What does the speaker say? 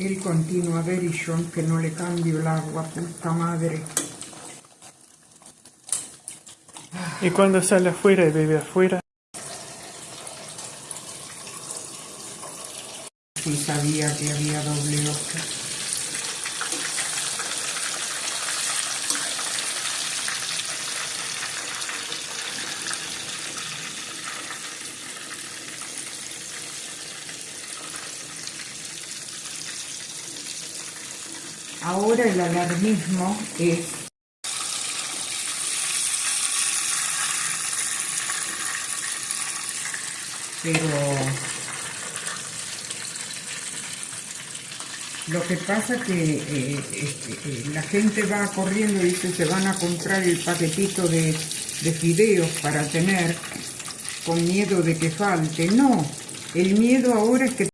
Él continúa a ver y yo que no le cambio el agua, puta madre. Y cuando sale afuera y bebe afuera, Sí sabía que había doble ojo. Ahora el alarmismo es pero lo que pasa que eh, este, eh, la gente va corriendo y dice se van a comprar el paquetito de, de fideos para tener con miedo de que falte. No, el miedo ahora es que